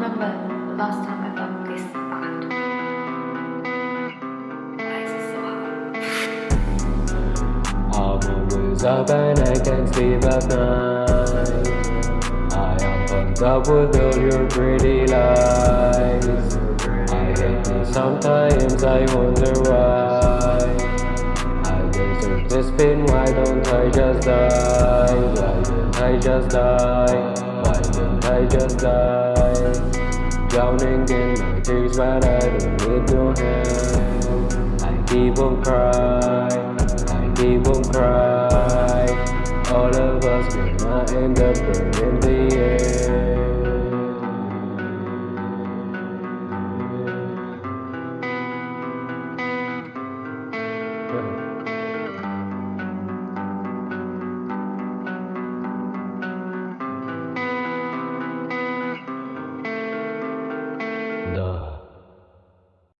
remember the last time I felt this bad. Always up and I can't sleep at night I am pumped up with all your pretty lies I hate me sometimes, I wonder why I deserve this pain, why don't I just die? Why don't I just die? and I just die Drowning in my tears but I don't need your help. I keep on crying, I keep on crying. All of us, will not end up burning